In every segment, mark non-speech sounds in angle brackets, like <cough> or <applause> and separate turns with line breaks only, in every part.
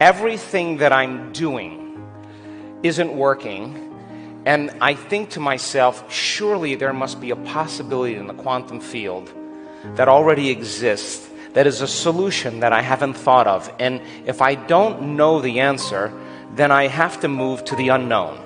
everything that I'm doing isn't working, and I think to myself, surely there must be a possibility in the quantum field that already exists that is a solution that I haven't thought of. And if I don't know the answer, then I have to move to the unknown.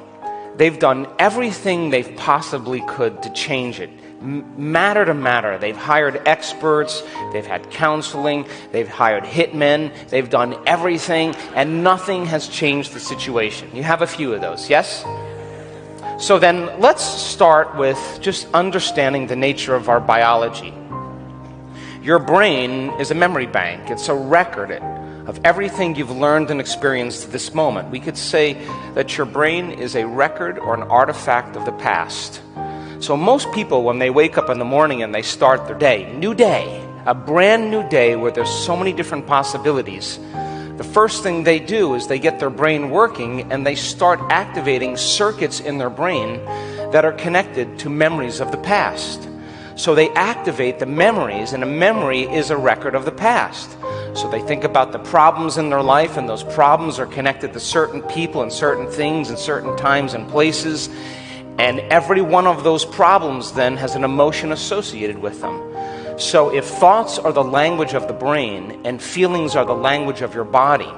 They've done everything they've possibly could to change it matter to matter. They've hired experts, they've had counseling, they've hired hitmen, they've done everything, and nothing has changed the situation. You have a few of those, yes? So then let's start with just understanding the nature of our biology. Your brain is a memory bank, it's a record of everything you've learned and experienced to this moment. We could say that your brain is a record or an artifact of the past. So, most people, when they wake up in the morning and they start their day, new day, a brand new day where there's so many different possibilities, the first thing they do is they get their brain working and they start activating circuits in their brain that are connected to memories of the past. So they activate the memories, and a memory is a record of the past. So they think about the problems in their life, and those problems are connected to certain people and certain things and certain times and places. And every one of those problems then has an emotion associated with them. So if thoughts are the language of the brain and feelings are the language of your body,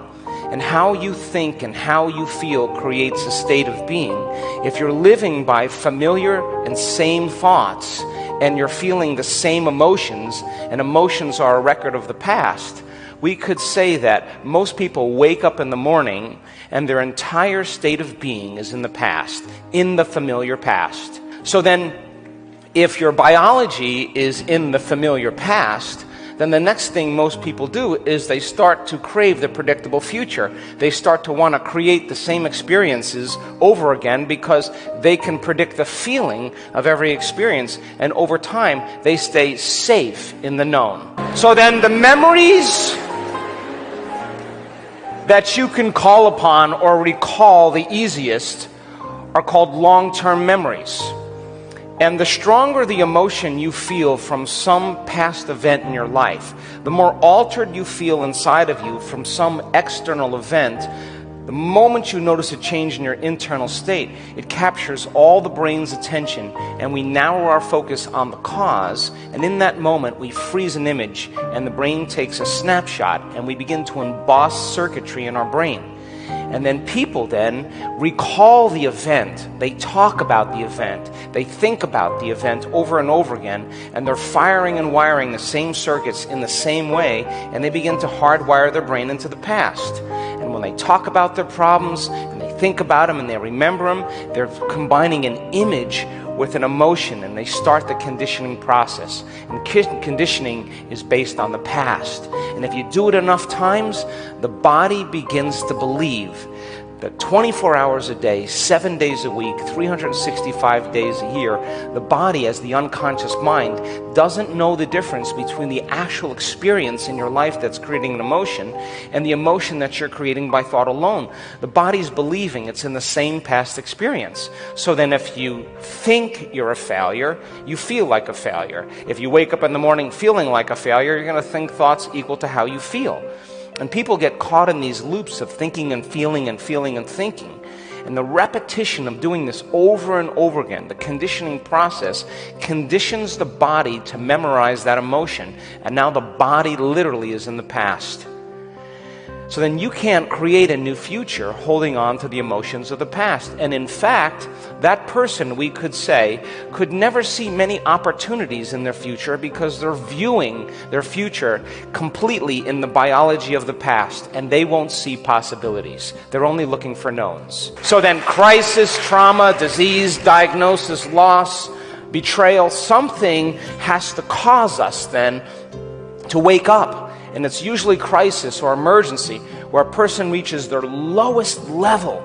and how you think and how you feel creates a state of being, if you're living by familiar and same thoughts, and you're feeling the same emotions, and emotions are a record of the past, we could say that most people wake up in the morning and their entire state of being is in the past, in the familiar past. So then, if your biology is in the familiar past, then the next thing most people do is they start to crave the predictable future. They start to want to create the same experiences over again because they can predict the feeling of every experience. And over time, they stay safe in the known. So then the memories that you can call upon or recall the easiest are called long term memories. And the stronger the emotion you feel from some past event in your life, the more altered you feel inside of you from some external event, the moment you notice a change in your internal state, it captures all the brain's attention, and we narrow our focus on the cause. And in that moment, we freeze an image, and the brain takes a snapshot, and we begin to emboss circuitry in our brain. And then people then recall the event. They talk about the event. They think about the event over and over again. And they're firing and wiring the same circuits in the same way. And they begin to hardwire their brain into the past. And when they talk about their problems and they think about them and they remember them, they're combining an image with an emotion and they start the conditioning process. And conditioning is based on the past. And if you do it enough times, the body begins to believe that 24 hours a day, seven days a week, 365 days a year, the body, as the unconscious mind, doesn't know the difference between the actual experience in your life that's creating an emotion and the emotion that you're creating by thought alone. The body's believing it's in the same past experience. So then, if you think you're a failure, you feel like a failure. If you wake up in the morning feeling like a failure, you're going to think thoughts equal to how you feel. And people get caught in these loops of thinking and feeling and feeling and thinking. And the repetition of doing this over and over again, the conditioning process, conditions the body to memorize that emotion. And now the body literally is in the past. So then you can't create a new future holding on to the emotions of the past. And in fact, that person, we could say, could never see many opportunities in their future because they're viewing their future completely in the biology of the past and they won't see possibilities. They're only looking for knowns. So then, crisis, trauma, disease, diagnosis, loss, betrayal, something has to cause us then to wake up and it's usually crisis or emergency where a person reaches their lowest level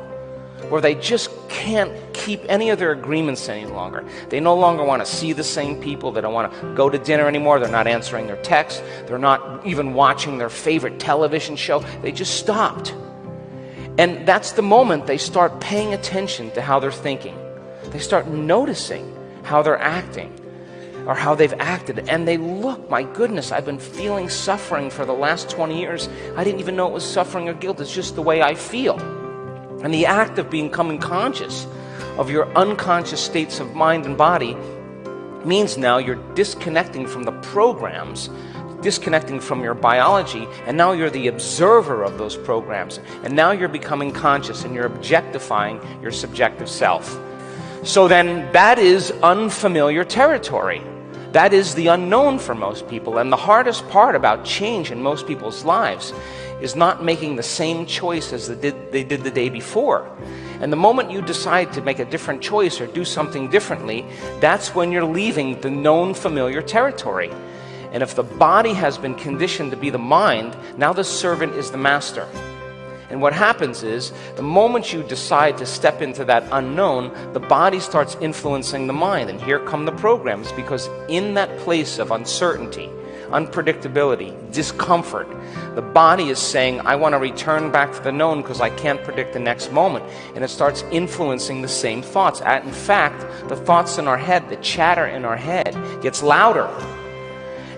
where they just can't keep any of their agreements any longer. They no longer want to see the same people. They don't want to go to dinner anymore. They're not answering their texts. They're not even watching their favorite television show. They just stopped. And that's the moment they start paying attention to how they're thinking. They start noticing how they're acting. Or how they've acted. And they look, my goodness, I've been feeling suffering for the last 20 years. I didn't even know it was suffering or guilt. It's just the way I feel. And the act of becoming conscious of your unconscious states of mind and body means now you're disconnecting from the programs disconnecting from your biology, and now you're the observer of those programs. And now you're becoming conscious and you're objectifying your subjective self. So then, that is unfamiliar territory. That is the unknown for most people. And the hardest part about change in most people's lives is not making the same choice as they did, they did the day before. And the moment you decide to make a different choice or do something differently, that's when you're leaving the known familiar territory. And if the body has been conditioned to be the mind, now the servant is the master. And what happens is, the moment you decide to step into that unknown, the body starts influencing the mind. And here come the programs, because in that place of uncertainty, unpredictability, discomfort, the body is saying, I want to return back to the known because I can't predict the next moment. And it starts influencing the same thoughts. At in fact, the thoughts in our head, the chatter in our head, gets louder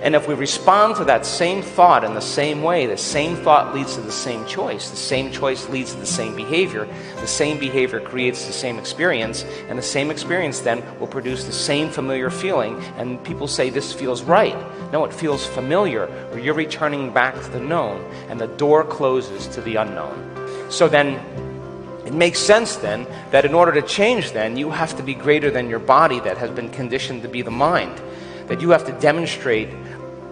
and if we respond to that same thought in the same way, the same thought leads to the same choice. The same choice leads to the same behavior. The same behavior creates the same experience. And the same experience then will produce the same familiar feeling. And people say this feels right. No, it feels familiar, or you're returning back to the known. And the door closes to the unknown. So then, it makes sense then that in order to change, then, you have to be greater than your body that has been conditioned to be the mind. That you have to demonstrate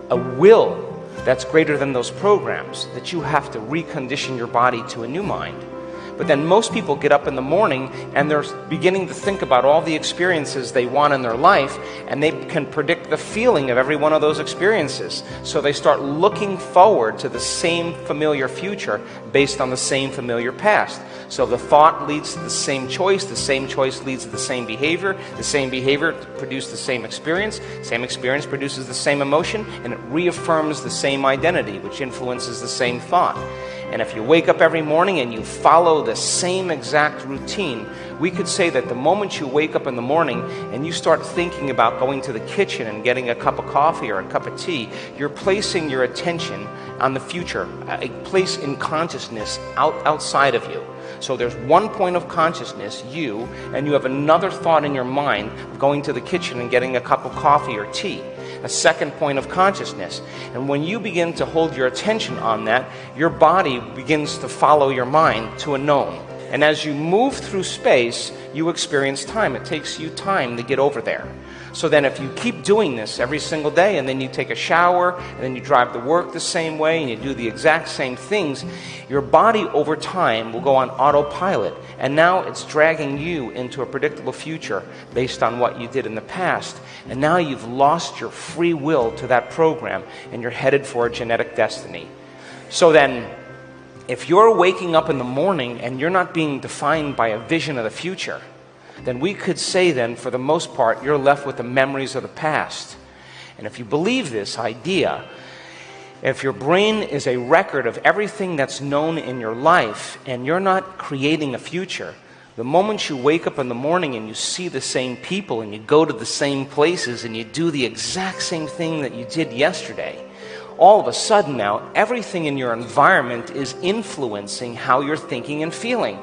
a will that's greater than those programs, that you have to recondition your body to a new mind. But then most people get up in the morning and they're beginning to think about all the experiences they want in their life, and they can predict the feeling of every one of those experiences. So they start looking forward to the same familiar future based on the same familiar past. So the thought leads to the same choice, the same choice leads to the same behavior, the same behavior produces the same experience, same experience produces the same emotion, and it reaffirms the same identity, which influences the same thought. And if you wake up every morning and you follow the same exact routine, we could say that the moment you wake up in the morning and you start thinking about going to the kitchen and getting a cup of coffee or a cup of tea, you're placing your attention on the future, a place in consciousness out, outside of you. So there's one point of consciousness, you, and you have another thought in your mind of going to the kitchen and getting a cup of coffee or tea a second point of consciousness. And when you begin to hold your attention on that, your body begins to follow your mind to a known. And as you move through space, you experience time. It takes you time to get over there. So then, if you keep doing this every single day, and then you take a shower, and then you drive to work the same way, and you do the exact same things, your body over time will go on autopilot. And now it's dragging you into a predictable future based on what you did in the past. And now you've lost your free will to that program, and you're headed for a genetic destiny. So then, if you're waking up in the morning and you're not being defined by a vision of the future, then we could say, then, for the most part, you're left with the memories of the past. And if you believe this idea, if your brain is a record of everything that's known in your life and you're not creating a future, the moment you wake up in the morning and you see the same people and you go to the same places and you do the exact same thing that you did yesterday, all of a sudden now everything in your environment is influencing how you're thinking and feeling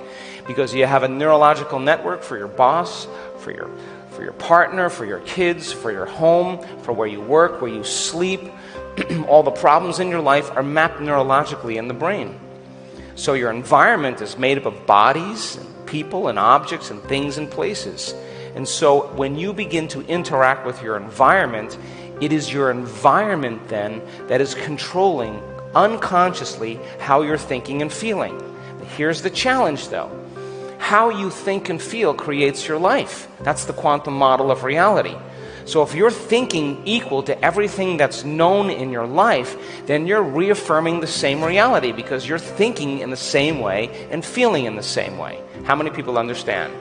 because you have a neurological network for your boss, for your, for your partner, for your kids, for your home, for where you work, where you sleep. <clears throat> All the problems in your life are mapped neurologically in the brain. So your environment is made up of bodies, and people, and objects, and things and places. And so when you begin to interact with your environment, it is your environment then that is controlling unconsciously how you're thinking and feeling. Here's the challenge though how you think and feel creates your life. That's the quantum model of reality. So if you're thinking equal to everything that's known in your life, then you're reaffirming the same reality because you're thinking in the same way and feeling in the same way. How many people understand?